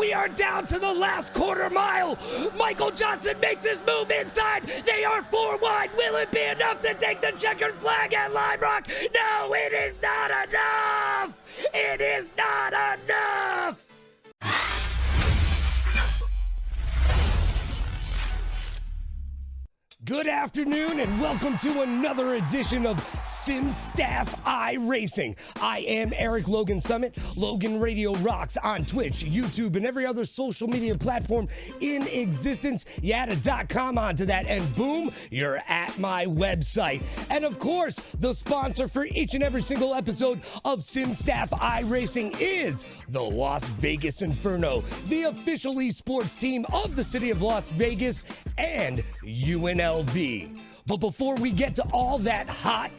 We are down to the last quarter mile. Michael Johnson makes his move inside. They are four wide. Will it be enough to take the checkered flag at Lime Rock? No, it is not enough. Good afternoon and welcome to another edition of Sim Staff iRacing. I am Eric Logan Summit. Logan Radio rocks on Twitch, YouTube, and every other social media platform in existence. You add a dot .com onto that, and boom, you're at my website. And of course, the sponsor for each and every single episode of Sim Staff iRacing is the Las Vegas Inferno, the official esports team of the city of Las Vegas and UNL. LV. But before we get to all that hot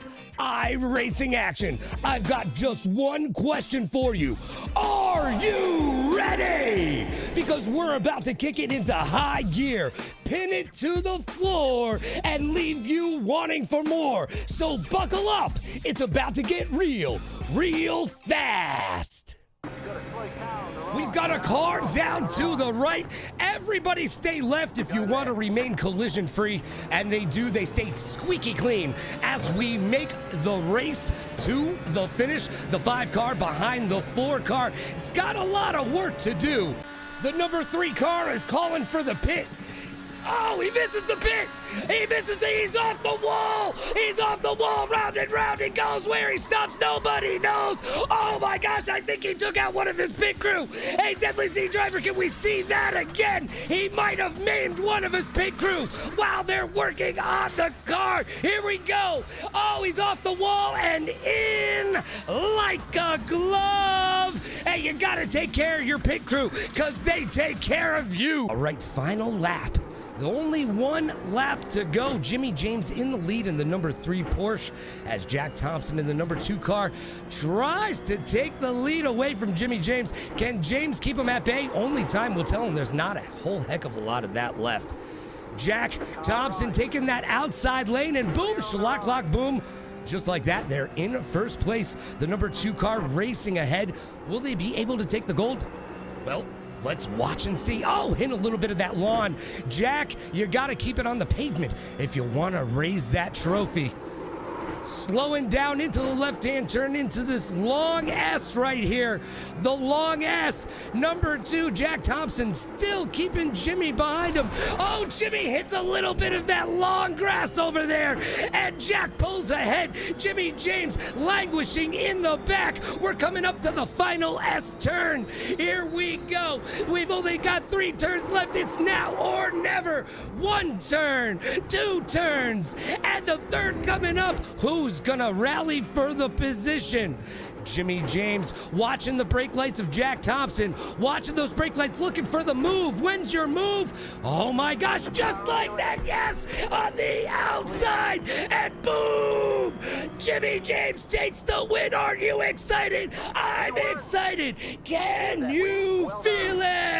racing action, I've got just one question for you. Are you ready? Because we're about to kick it into high gear, pin it to the floor, and leave you wanting for more. So buckle up. It's about to get real, real fast. We've got a car down to the right. Everybody stay left if you want to remain collision free. And they do, they stay squeaky clean as we make the race to the finish. The five car behind the four car. It's got a lot of work to do. The number three car is calling for the pit. Oh, he misses the pit. He misses the, he's off the wall. He's off the wall. Round and round he goes. Where he stops, nobody knows. Oh my gosh, I think he took out one of his pit crew. Hey, Deadly Sea Driver, can we see that again? He might have maimed one of his pit crew while they're working on the car. Here we go. Oh, he's off the wall and in like a glove. Hey, you gotta take care of your pit crew because they take care of you. All right, final lap. Only one lap to go. Jimmy James in the lead in the number three Porsche as Jack Thompson in the number two car tries to take the lead away from Jimmy James. Can James keep him at bay? Only time will tell him there's not a whole heck of a lot of that left. Jack Thompson taking that outside lane and boom, shalock lock boom. Just like that, they're in first place. The number two car racing ahead. Will they be able to take the gold? Well, Let's watch and see. Oh, hit a little bit of that lawn. Jack, you got to keep it on the pavement if you want to raise that trophy slowing down into the left hand turn into this long S right here. The long S. Number two, Jack Thompson still keeping Jimmy behind him. Oh, Jimmy hits a little bit of that long grass over there. And Jack pulls ahead. Jimmy James languishing in the back. We're coming up to the final S turn. Here we go. We've only got three turns left. It's now or never. One turn, two turns, and the third coming up. Who who's gonna rally for the position. Jimmy James watching the brake lights of Jack Thompson, watching those brake lights, looking for the move. When's your move? Oh my gosh, just like that, yes, on the outside, and boom! Jimmy James takes the win. Are you excited? I'm excited. Can you feel it?